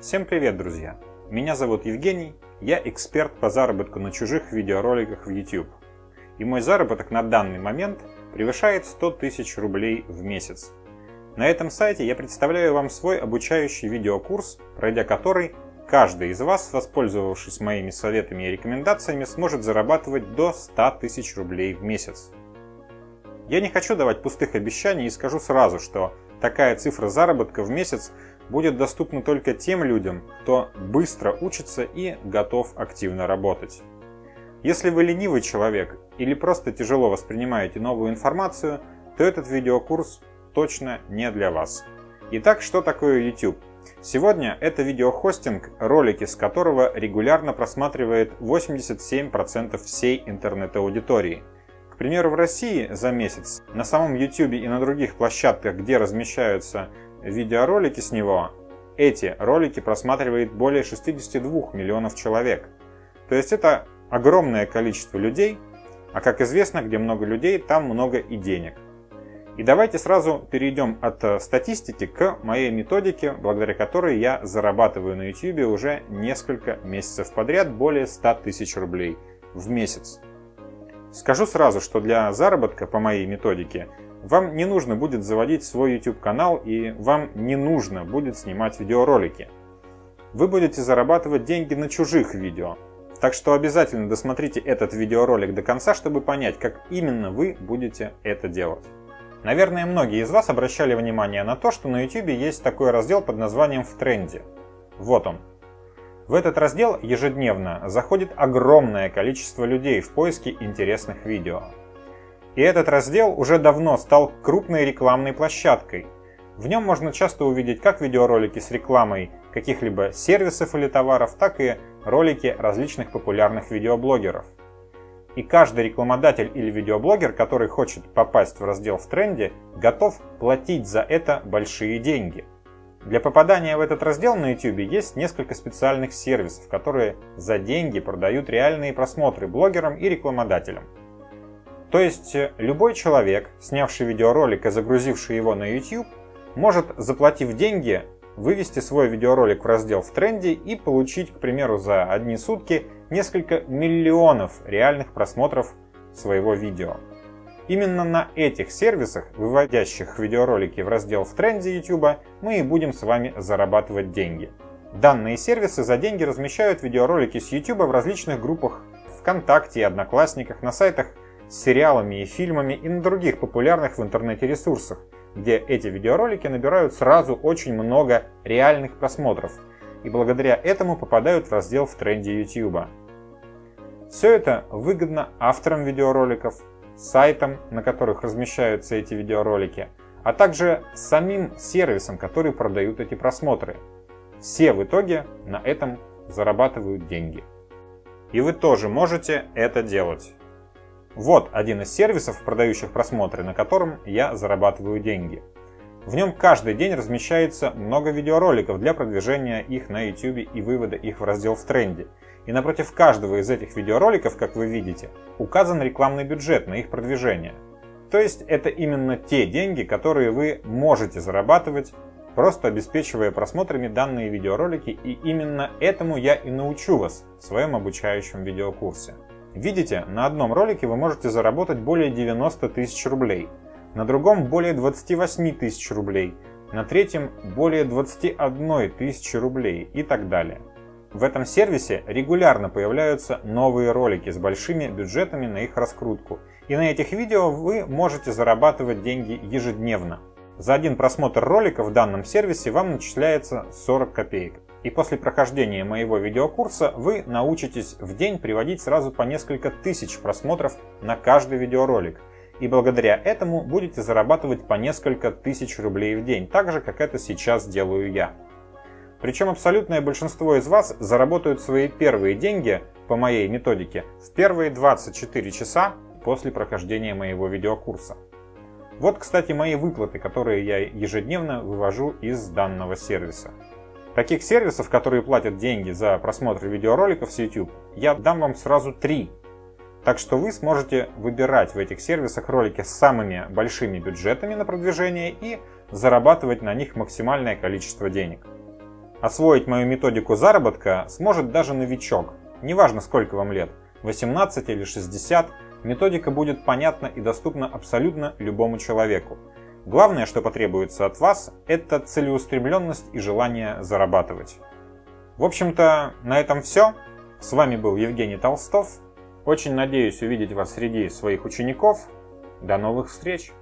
Всем привет, друзья! Меня зовут Евгений, я эксперт по заработку на чужих видеороликах в YouTube. И мой заработок на данный момент превышает 100 тысяч рублей в месяц. На этом сайте я представляю вам свой обучающий видеокурс, пройдя который каждый из вас, воспользовавшись моими советами и рекомендациями, сможет зарабатывать до 100 тысяч рублей в месяц. Я не хочу давать пустых обещаний и скажу сразу, что такая цифра заработка в месяц будет доступна только тем людям, кто быстро учится и готов активно работать. Если вы ленивый человек или просто тяжело воспринимаете новую информацию, то этот видеокурс точно не для вас. Итак, что такое YouTube? Сегодня это видеохостинг, ролики с которого регулярно просматривает 87% всей интернет-аудитории. К примеру, в России за месяц на самом YouTube и на других площадках, где размещаются видеоролики с него, эти ролики просматривает более 62 миллионов человек. То есть это огромное количество людей, а как известно, где много людей, там много и денег. И давайте сразу перейдем от э, статистики к моей методике, благодаря которой я зарабатываю на YouTube уже несколько месяцев подряд более 100 тысяч рублей в месяц. Скажу сразу, что для заработка по моей методике вам не нужно будет заводить свой YouTube канал и вам не нужно будет снимать видеоролики. Вы будете зарабатывать деньги на чужих видео. Так что обязательно досмотрите этот видеоролик до конца, чтобы понять, как именно вы будете это делать. Наверное, многие из вас обращали внимание на то, что на YouTube есть такой раздел под названием «В тренде». Вот он. В этот раздел ежедневно заходит огромное количество людей в поиске интересных видео. И этот раздел уже давно стал крупной рекламной площадкой. В нем можно часто увидеть как видеоролики с рекламой каких-либо сервисов или товаров, так и ролики различных популярных видеоблогеров. И каждый рекламодатель или видеоблогер, который хочет попасть в раздел в тренде, готов платить за это большие деньги. Для попадания в этот раздел на YouTube есть несколько специальных сервисов, которые за деньги продают реальные просмотры блогерам и рекламодателям. То есть э, любой человек, снявший видеоролик и загрузивший его на YouTube, может, заплатив деньги, вывести свой видеоролик в раздел в тренде и получить, к примеру, за одни сутки несколько миллионов реальных просмотров своего видео. Именно на этих сервисах, выводящих видеоролики в раздел в тренде YouTube, мы и будем с вами зарабатывать деньги. Данные сервисы за деньги размещают видеоролики с YouTube в различных группах ВКонтакте и Одноклассниках, на сайтах с сериалами и фильмами и на других популярных в интернете ресурсах, где эти видеоролики набирают сразу очень много реальных просмотров и благодаря этому попадают в раздел в тренде YouTube. Все это выгодно авторам видеороликов, сайтам, на которых размещаются эти видеоролики, а также самим сервисам, которые продают эти просмотры. Все в итоге на этом зарабатывают деньги. И вы тоже можете это делать. Вот один из сервисов, продающих просмотры, на котором я зарабатываю деньги. В нем каждый день размещается много видеороликов для продвижения их на YouTube и вывода их в раздел в тренде. И напротив каждого из этих видеороликов, как вы видите, указан рекламный бюджет на их продвижение. То есть это именно те деньги, которые вы можете зарабатывать, просто обеспечивая просмотрами данные видеоролики, и именно этому я и научу вас в своем обучающем видеокурсе. Видите, на одном ролике вы можете заработать более 90 тысяч рублей, на другом более 28 тысяч рублей, на третьем более 21 тысячи рублей и так далее. В этом сервисе регулярно появляются новые ролики с большими бюджетами на их раскрутку, и на этих видео вы можете зарабатывать деньги ежедневно. За один просмотр ролика в данном сервисе вам начисляется 40 копеек. И после прохождения моего видеокурса вы научитесь в день приводить сразу по несколько тысяч просмотров на каждый видеоролик. И благодаря этому будете зарабатывать по несколько тысяч рублей в день, так же как это сейчас делаю я. Причем абсолютное большинство из вас заработают свои первые деньги по моей методике в первые 24 часа после прохождения моего видеокурса. Вот, кстати, мои выплаты, которые я ежедневно вывожу из данного сервиса. Таких сервисов, которые платят деньги за просмотр видеороликов с YouTube, я дам вам сразу три. Так что вы сможете выбирать в этих сервисах ролики с самыми большими бюджетами на продвижение и зарабатывать на них максимальное количество денег. Освоить мою методику заработка сможет даже новичок. Неважно сколько вам лет, 18 или 60, методика будет понятна и доступна абсолютно любому человеку. Главное, что потребуется от вас, это целеустремленность и желание зарабатывать. В общем-то, на этом все. С вами был Евгений Толстов. Очень надеюсь увидеть вас среди своих учеников. До новых встреч!